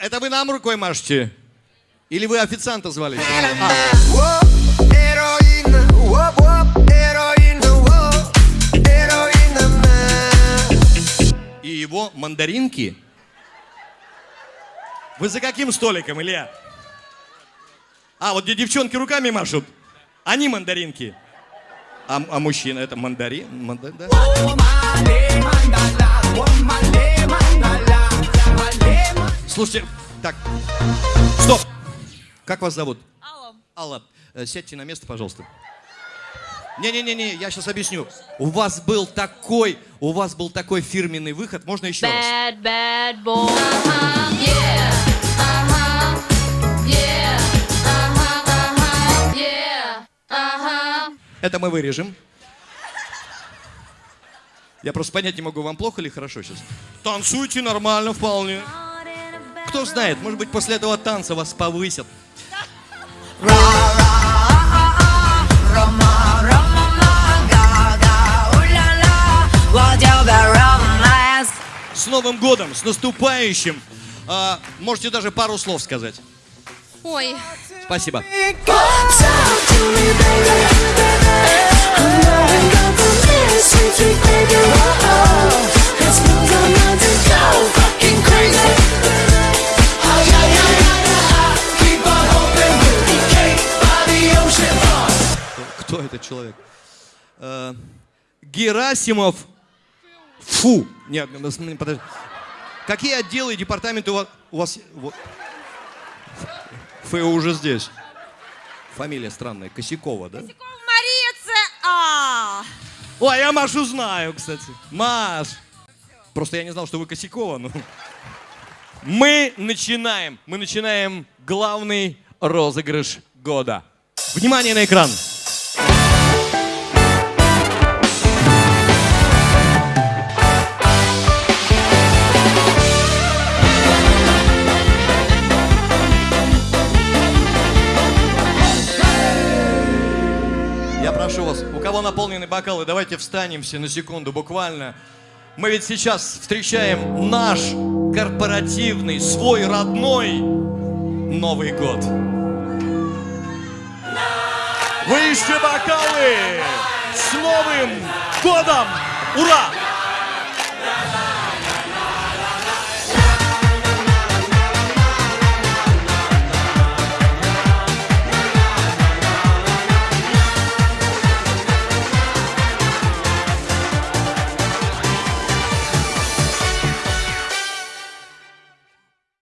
Это вы нам рукой машете? Или вы официанта звали? А, и его мандаринки? Вы за каким столиком, Илья? А, вот где девчонки руками машут. Они мандаринки. А, а мужчина это мандарин? манда- да? Слушайте, так, стоп. Как вас зовут? Алло. Алла, э, сядьте на место, пожалуйста. Не-не-не, я сейчас объясню. У вас был такой, у вас был такой фирменный выход. Можно еще раз? Bad, bad boy. Yeah. Uh-huh. Yeah. Uh-huh, uh-huh. Yeah. Uh-huh. Это мы вырежем. Я просто понять не могу, вам плохо или хорошо сейчас? Танцуйте нормально вполне. Кто знает, может быть, после этого танца вас повысят. С Новым годом, с наступающим. А, можете даже пару слов сказать. Ой, Спасибо. Кто этот человек? Э, Герасимов. Фу. Нет, ну, смотри, подожди. Какие отделы и департаменты у вас? У вас вот. ФЭО уже здесь. Фамилия странная. Косякова, да? Мария Ц.А. Ой, я Машу знаю, кстати. Маш. Просто я не знал, что вы Косякова. Ну. Мы начинаем. Мы начинаем главный розыгрыш года. Внимание на экран. Прошу вас, у кого наполнены бокалы, давайте встанем все на секунду, буквально. Мы ведь сейчас встречаем наш корпоративный, свой родной Новый год. Выше бокалы! С Новым годом! Ура!